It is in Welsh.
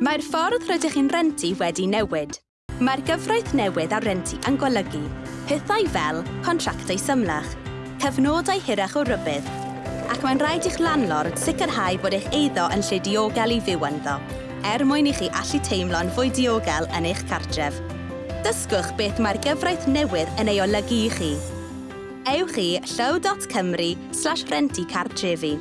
Mae'r ffordd rydych chi'n rentu wedi newid. Mae'r gyfraith newydd ar rentu yn golygu pethau fel contractau symlach, cyfnodau hirach o rybydd, ac mae'n rhaid i'ch landlord sicrhau bod eich eiddo yn lle diogel i fyw ynddo, er mwyn i chi allu teimlo'n fwy diogel yn eich cartref. Dysgwch beth mae'r gyfraith newydd yn ei olygu i chi. Ewch i llyw.cymru slash rentu cartrefi.